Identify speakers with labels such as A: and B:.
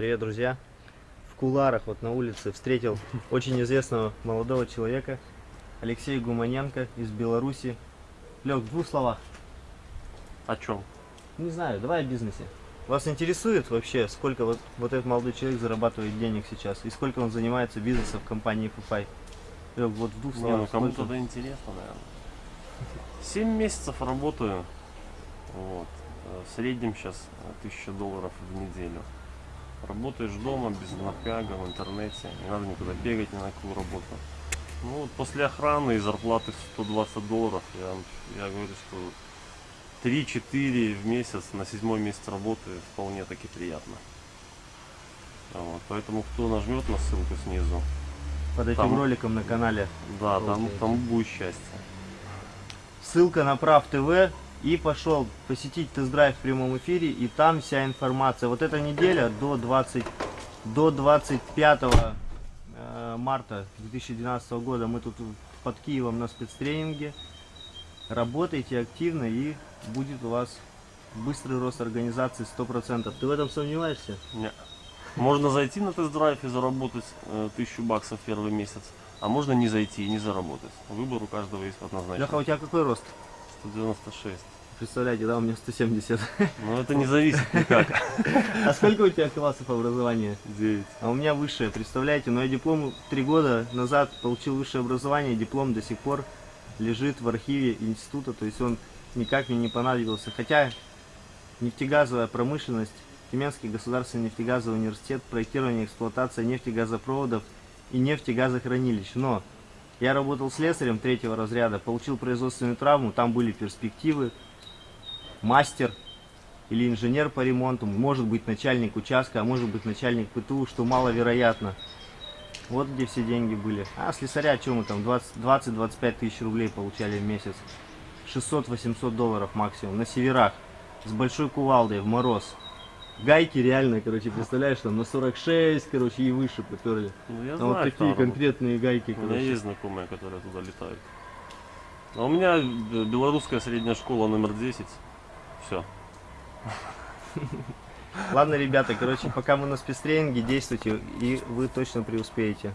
A: Привет, друзья! В куларах вот на улице встретил очень известного молодого человека Алексея Гуманенко из Беларуси. Лег, в двух словах.
B: О чем?
A: Не знаю, давай о бизнесе. Вас интересует вообще, сколько вот, вот этот молодой человек зарабатывает денег сейчас? И сколько он занимается бизнесом в компании Фуфай? Лег, вот в двух
B: Не,
A: словах.
B: ну кому-то это интересно, наверное. Семь месяцев работаю. Вот. Э, В среднем сейчас 1000 долларов в неделю. Работаешь дома, без напряга, в интернете. Не надо никуда бегать ни на какую работу. Ну вот после охраны и зарплаты в 120 долларов, я, я говорю, что 3-4 в месяц на седьмой месяц работы вполне таки приятно. Вот, поэтому кто нажмет на ссылку снизу,
A: Под этим
B: там-
A: роликом на канале.
B: да, там, там будет счастье.
A: Ссылка на Прав ТВ и пошел посетить тест-драйв в прямом эфире и там вся информация. Вот эта неделя до 20 до 25 э, марта 2012 года мы тут под Киевом на спецтренинге. Работайте активно и будет у вас быстрый рост организации 100%. Ты в этом сомневаешься?
B: Не. Можно зайти на тест-драйв и заработать э, тысячу баксов первый месяц, а можно не зайти и не заработать. Выбор у каждого есть однозначно.
A: Леха, у тебя какой рост?
B: 196.
A: Представляете, да, у меня 170.
B: Но это не зависит никак.
A: А сколько у тебя классов образования?
B: 9.
A: А у меня высшее, представляете? Но я диплом три года назад получил высшее образование, диплом до сих пор лежит в архиве института, то есть он никак мне не понадобился. Хотя нефтегазовая промышленность, Тюменский государственный нефтегазовый университет, проектирование и эксплуатация нефтегазопроводов и нефтегазохранилищ. Но я работал слесарем третьего разряда, получил производственную травму, там были перспективы, мастер или инженер по ремонту, может быть начальник участка, а может быть начальник ПТУ, что маловероятно. Вот где все деньги были. А слесаря, что мы там, 20-25 тысяч рублей получали в месяц. 600-800 долларов максимум, на северах, с большой кувалдой, в мороз. Гайки реально, короче, представляешь, там на 46, короче, и выше поперли.
B: Ну, я
A: Там вот
B: знаю,
A: такие
B: кто там.
A: конкретные гайки,
B: У меня
A: короче.
B: есть знакомые, которые туда летают. А у меня э, белорусская средняя школа номер 10. Все.
A: Ладно, ребята, короче, пока мы на спецтренинге, действуйте, и вы точно преуспеете.